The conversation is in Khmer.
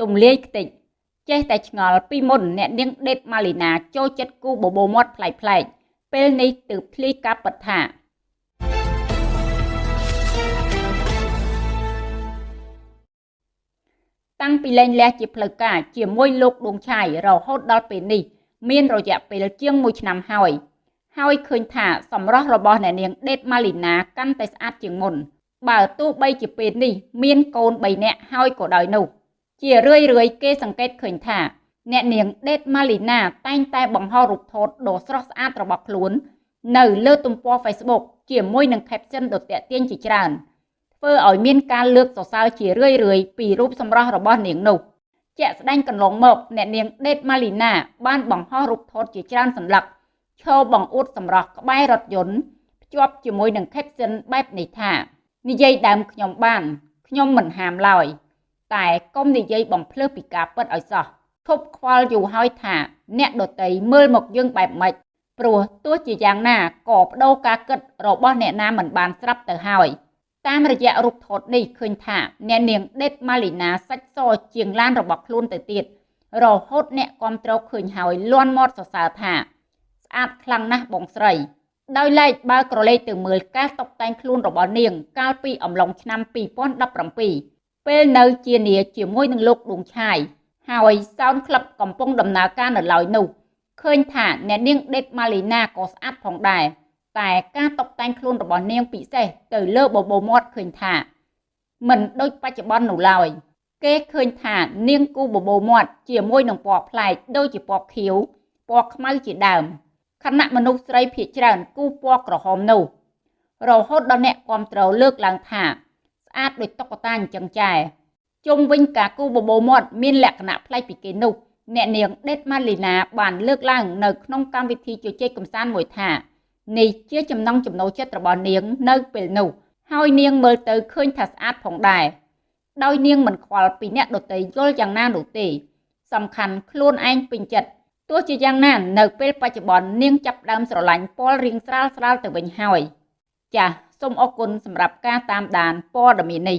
ទំលាយខ្ទេចចេះតែឆ្ងល់ពីមុនអ្នកនាងដេតម៉ាលីណាចូលចិត្តគូបបោមាត់ប្លែកប្លែកពេលនេះទើបភ្លីការពិតថាតាំងពីលែងលះជាផ្លូវការជាមួយលោកដួងឆាយរហូតដល់ពេលនេះ មានរយៈពេលជាង1ឆ្នាំហើយហើយឃើញថាសម្រស់របស់អ្នកនាងដេតម៉ាលីណាកាន់តែស្អាតជាងមុនបើទោះបីជាពេលនេះមានកូន3នាក់ហើយក៏ដោយនោះ ជារឿយរឿយគេសង្កេតឃើញថា អ្នកនាងដេតម៉ាលីណាតែងតែបង្ហោរូបថតដ៏ស្រស់ស្អាតរបស់ខ្លួន នៅលើទំព័រ Facebook ជាមួយនឹង caption ដ៏ទាក់ទាញជាច្រើនធ្វើឲ្យមានការលើកសរសើរជារឿយរឿយពីរូបសម្រស់របស់នាងនោះជាក់ស្ដែងកន្លងមកអ្នកនាងដេតម៉ាលីណាបានបង្ហោះរូបថតជាច្រើនសន្លឹកឈរបង្អួតសម្រស់ក្បែររថយន្តភ្ជាប់ជាមួយនឹង caption បែបនេះថានិយាយដើមខ្ញុំបានខ្ញុំមិនហាមឡើយ តែកុំនិយាយបំភ្លើសពីការពិតឲ្យសោះឈប់ខ្វល់យូរហើយថា អ្នកដតីមើលមកយើងបែបម៉េចព្រោះទោះជាយ៉ាងណាក៏បដូរការគិតរបស់អ្នកណាមិនបានស្រាប់ទៅហើយតាមរយៈរូបថតនេះឃើញថាអ្នកនាងដេតម៉ាលីណាសាច់សជាងឡានរបស់ខ្លួនទៅទៀតរហូតអ្នកគាំទ្រឃើញហើយលន់មាត់សរសើរថា ស្អាតខ្លាំងណាស់បងស្រី ដោយឡែកបើក្រឡេកទៅមើលការតុបតែងខ្លួនរបស់នាង កាលពីអំឡុងឆ្នាំ2017 ពេលនៅជានាជាមួយនឹងលោកដួងឆាយហើយសោនក្លឹបកំពុងដំណើរការនៅឡើយនោះឃើញថាអ្នកនាងដេតម៉ាលីណាក៏ស្អាតផងដែរតែការតុបតែងខ្លួនរបស់នាងពិសេសទៅលើបបោមាត់ឃើញថាមិនដូចបច្ចុប្បន្ននោះឡើយគេឃើញថានាងគូបបោមាត់ជាមួយនឹងពណ៌ប្លែកដូចជាពណ៌ខៀវពណ៌ខ្មៅជាដើមខណៈមនុស្សស្រីភាគច្រើនគូពណ៌ក្រហមនោះរហូតដល់អ្នកគ្រប់គ្រងលើកឡើងថា ស្អាតដូចតុក្កតាអញ្ចឹងចែជុំវិញការគូបបោមាត់មានលក្ខណៈប្លែកពីគេនោះអ្នកនាងដេតម៉ាលីណាបានលើកឡើងនៅក្នុងកម្មវិធីជជែកកម្សាន្តមួយថានេះជាចំណង់ចំណូលចិត្តរបស់នាងនៅពេលនោះហើយនាងមើលទៅឃើញថាស្អាតផងដែរដោយនាងមិនខ្វល់ពីអ្នកដទៃយល់យ៉ាងណានោះទេ សំខាន់ខ្លួនឯងពេញចិត្តទោះជាយ៉ាងណានៅពេលបច្ចុប្បន្ននាងចាប់ដើមស្រឡាញ់ពលរៀងស្រាលស្រាលទៅវិញហើយចាស សូមអរគុណសម្រាប់ការតាមដានព័ត៌មាននេះ